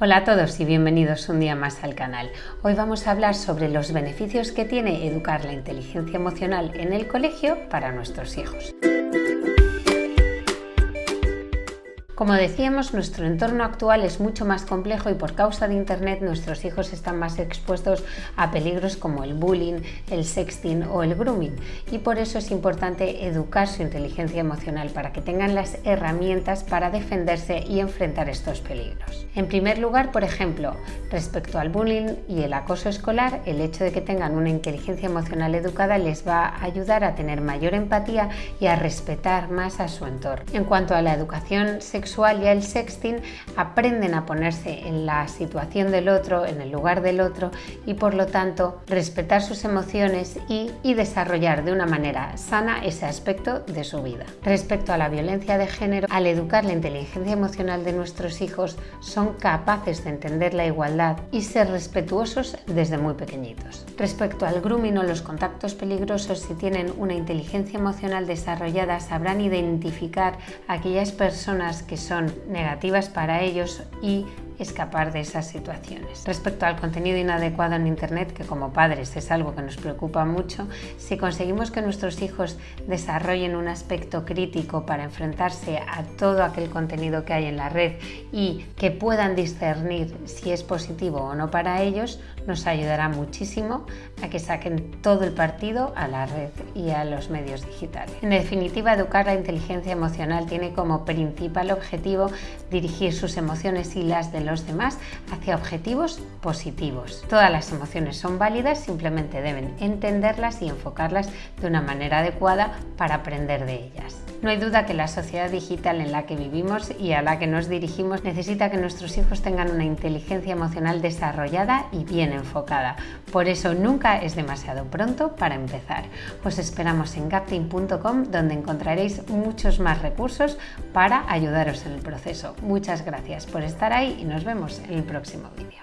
Hola a todos y bienvenidos un día más al canal. Hoy vamos a hablar sobre los beneficios que tiene educar la inteligencia emocional en el colegio para nuestros hijos. Como decíamos, nuestro entorno actual es mucho más complejo y por causa de Internet nuestros hijos están más expuestos a peligros como el bullying, el sexting o el grooming y por eso es importante educar su inteligencia emocional para que tengan las herramientas para defenderse y enfrentar estos peligros. En primer lugar, por ejemplo, respecto al bullying y el acoso escolar, el hecho de que tengan una inteligencia emocional educada les va a ayudar a tener mayor empatía y a respetar más a su entorno. En cuanto a la educación sexual, y el sexting aprenden a ponerse en la situación del otro, en el lugar del otro y por lo tanto respetar sus emociones y, y desarrollar de una manera sana ese aspecto de su vida. Respecto a la violencia de género, al educar la inteligencia emocional de nuestros hijos son capaces de entender la igualdad y ser respetuosos desde muy pequeñitos. Respecto al grooming o los contactos peligrosos, si tienen una inteligencia emocional desarrollada sabrán identificar a aquellas personas que son negativas para ellos y escapar de esas situaciones. Respecto al contenido inadecuado en Internet, que como padres es algo que nos preocupa mucho, si conseguimos que nuestros hijos desarrollen un aspecto crítico para enfrentarse a todo aquel contenido que hay en la red y que puedan discernir si es positivo o no para ellos, nos ayudará muchísimo a que saquen todo el partido a la red y a los medios digitales. En definitiva, educar la inteligencia emocional tiene como principal objetivo dirigir sus emociones y las los demás hacia objetivos positivos. Todas las emociones son válidas, simplemente deben entenderlas y enfocarlas de una manera adecuada para aprender de ellas. No hay duda que la sociedad digital en la que vivimos y a la que nos dirigimos necesita que nuestros hijos tengan una inteligencia emocional desarrollada y bien enfocada. Por eso nunca es demasiado pronto para empezar. Os esperamos en gapting.com donde encontraréis muchos más recursos para ayudaros en el proceso. Muchas gracias por estar ahí y nos vemos en el próximo vídeo.